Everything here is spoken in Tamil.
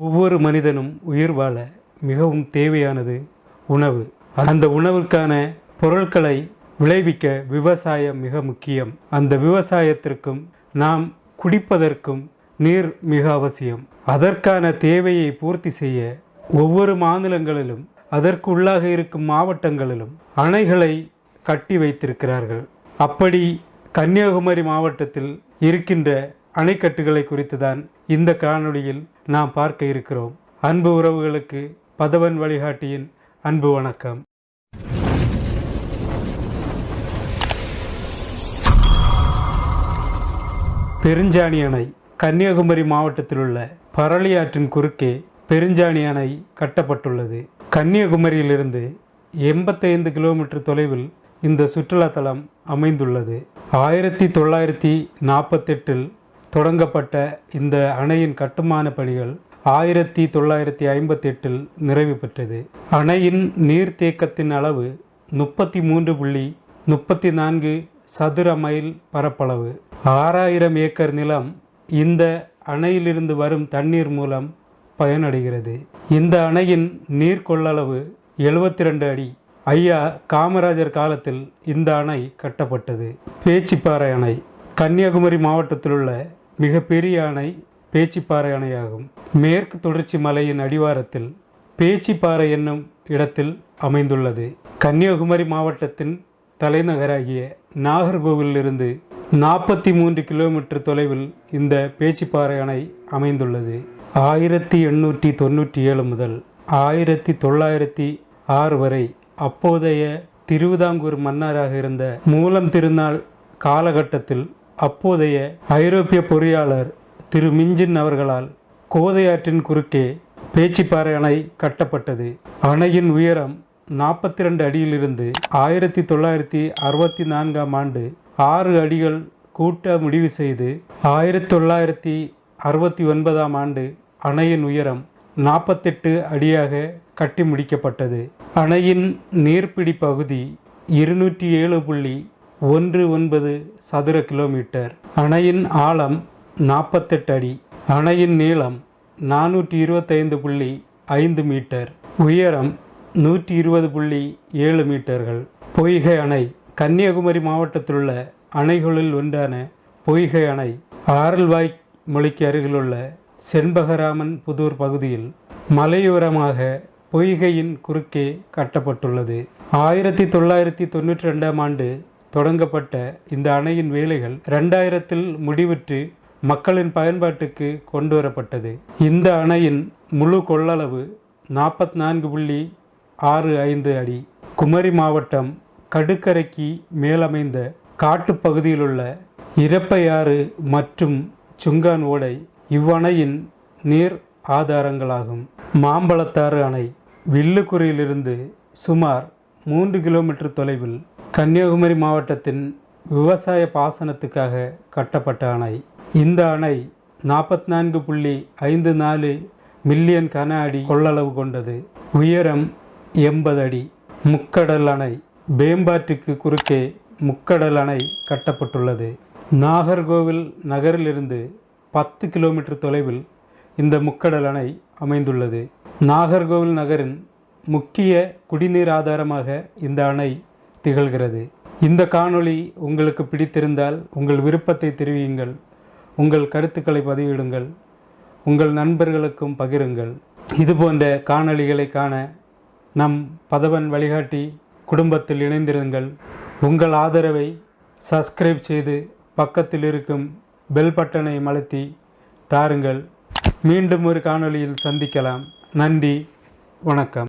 ஒவ்வொரு மனிதனும் உயிர் வாழ மிகவும் தேவையானது உணவு. அந்த உணவுக்கான பொருட்களை விளைவிக்க விவசாயம் மிக முக்கியம். அந்த விவசாயத்திற்கும் நாம் குடிப்பதற்கும் நீர் மிக அவசியம். அதற்கான தேவையை பூர்த்தி செய்ய ஒவ்வொரு மாநிலங்களிலும் அதற்கு உள்ளாக இருக்கும் மாவட்டங்களிலும் அணைகளை கட்டி வைத்திருக்கிறார்கள். அப்படி கன்னியாகுமரி மாவட்டத்தில் இருக்கின்ற அணைக்கட்டுகளை குறித்து தான் இந்த காணொளியில் நாம் பார்க்க இருக்கிறோம். அன்பு உறவுகளுக்கு பதவன் வழிகாட்டியின் அன்பு வணக்கம். பெருஞ்சாணி அணை கன்னியாகுமரி மாவட்டத்தில் உள்ள பரளி ஆற்றின் குறுக்கே பெருஞ்சாணி அணை கட்டப்பட்டுள்ளது. கன்னியாகுமரியிலிருந்து எண்பத்தைந்து கிலோமீட்டர் தொலைவில் இந்த சுற்றுலாத்தலம் அமைந்துள்ளது. ஆயிரத்தி தொள்ளாயிரத்தி நாற்பத்தெட்டில் தொடங்கப்பட்ட இந்த அணையின் கட்டுமான பணிகள் ஆயிரத்தி தொள்ளாயிரத்தி ஐம்பத்தெட்டில் நிறைவு பெற்றது. அணையின் நீர்த்தேக்கத்தின் அளவு முப்பத்தி மூன்று புள்ளி முப்பத்தி நான்கு சதுர மைல் பரப்பளவு. ஆறாயிரம் ஏக்கர் நிலம் இந்த அணையிலிருந்து வரும் தண்ணீர் மூலம் பயனடைகிறது. இந்த அணையின் நீர் கொள்ளளவு எழுபத்தி ரெண்டு அடி. ஐயா காமராஜர் காலத்தில் இந்த அணை கட்டப்பட்டது. பேச்சிப்பாறை அணை. கன்னியாகுமரி மாவட்டத்தில் உள்ள மிகப்பெரிய அணை பேச்சிப்பாறை அணையாகும். மேற்கு தொடர்ச்சி மலையின் அடிவாரத்தில் பேச்சிப்பாறை என்னும் இடத்தில் அமைந்துள்ளது. கன்னியாகுமரி மாவட்டத்தின் தலைநகராகிய நாகர்கோவிலிருந்து நாற்பத்தி மூன்று கிலோமீட்டர் தொலைவில் இந்த பேச்சிப்பாறை அணை அமைந்துள்ளது. ஆயிரத்தி எண்ணூற்றி தொண்ணூற்றி ஏழு முதல் ஆயிரத்தி தொள்ளாயிரத்தி ஆறு வரை அப்போதைய திருவிதாங்கூர் மன்னராக இருந்த மூலம் திருநாள் காலகட்டத்தில் அப்போதைய ஐரோப்பிய பொறியாளர் திரு மிஞ்சின் அவர்களால் கோதையாற்றின் குறுக்கே பேச்சிப்பாறை அணை கட்டப்பட்டது. அணையின் உயரம் நாற்பத்தி ரெண்டு அடியிலிருந்து ஆயிரத்தி தொள்ளாயிரத்தி அறுபத்தி நான்காம் ஆண்டு ஆறு அடிகள் கூட்ட முடிவு செய்து ஆயிரத்தி தொள்ளாயிரத்தி அறுபத்தி ஒன்பதாம் ஆண்டு அணையின் உயரம் நாற்பத்தெட்டு அடியாக கட்டி முடிக்கப்பட்டது. அணையின் நீர்ப்பிடி பகுதி இருநூற்றி ஏழு புள்ளி ஒன்று ஒன்பது சதுர கிலோமீட்டர். அணையின் ஆழம் நாற்பத்தெட்டு அடி. அணையின் நீளம் நானூற்றி இருபத்தைந்து புள்ளி ஐந்து மீட்டர். உயரம் நூற்றி இருபது புள்ளி ஏழு மீட்டர்கள். பொய்கை அணை. கன்னியாகுமரி மாவட்டத்தில் உள்ள அணைகளில் ஒன்றான பொய்கை அணை. ஆரல்வாய் மொழிக்கு அருகிலுள்ள செண்பகராமன் புதூர் பகுதியில் மலையோரமாக பொய்கையின் குறுக்கே கட்டப்பட்டுள்ளது. ஆயிரத்தி தொள்ளாயிரத்தி தொண்ணூற்றி ரெண்டாம் ஆண்டு தொடங்கப்பட்ட இந்த அணையின் வேலைகள் ரெண்டாயிரத்தில் முடிவுற்று மக்களின் பயன்பாட்டுக்கு கொண்டு வரப்பட்டது இந்த அணையின் முழு கொள்ளளவு நாற்பத்தி நான்கு புள்ளி ஆறு ஐந்து அடி. குமரி மாவட்டம் கடுக்கரைக்கு மேலமைந்த காட்டுப்பகுதியிலுள்ள இரப்பையாறு மற்றும் சுங்கான் ஓடை இவ்வணையின் நீர் ஆதாரங்களாகும். மாம்பழத்தாறு அணை வில்லுக்குறியிலிருந்து சுமார் மூன்று கிலோமீட்டர் தொலைவில் கன்னியாகுமரி மாவட்டத்தின் விவசாய பாசனத்துக்காக கட்டப்பட்ட அணை. இந்த அணை நாற்பத்தி நான்கு புள்ளி ஐந்து நாலு மில்லியன் கன அடி கொள்ளளவு கொண்டது. உயரம் எண்பது அடி. முக்கடல் அணை பேம்பாற்றுக்கு குறுக்கே முக்கடல் அணை கட்டப்பட்டுள்ளது. நாகர்கோவில் நகரிலிருந்து பத்து கிலோமீட்டர் தொலைவில் இந்த முக்கடல் அணை அமைந்துள்ளது. நாகர்கோவில் நகரின் முக்கிய குடிநீர் ஆதாரமாக இந்த அணை திகழ்கிறது. இந்த காணொளி உங்களுக்கு பிடித்திருந்தால் உங்கள் விருப்பத்தை தெரிவியுங்கள். உங்கள் கருத்துக்களை பதிவிடுங்கள். உங்கள் நண்பர்களுக்கும் பகிருங்கள். இதுபோன்ற காணொளிகளை காண நம் பதவன் வழிகாட்டி குடும்பத்தில் இணைந்திருங்கள். உங்கள் ஆதரவை சப்ஸ்கிரைப் செய்து பக்கத்தில் இருக்கும் பெல் பட்டனை அழுத்தி தாருங்கள். மீண்டும் ஒரு காணொளியில் சந்திக்கலாம். நன்றி. வணக்கம்.